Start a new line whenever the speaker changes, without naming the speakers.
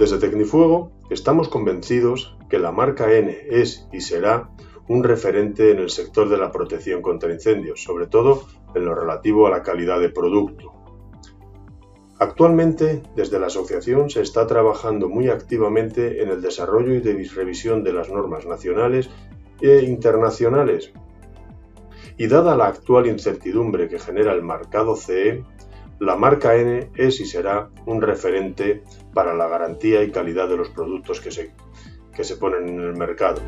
Desde Tecnifuego estamos convencidos que la marca N es y será un referente en el sector de la protección contra incendios, sobre todo en lo relativo a la calidad de producto. Actualmente, desde la asociación se está trabajando muy activamente en el desarrollo y revisión de las normas nacionales e internacionales. Y dada la actual incertidumbre que genera el marcado CE, la marca N es y será un referente para la garantía y calidad de los productos que se, que se ponen en el mercado.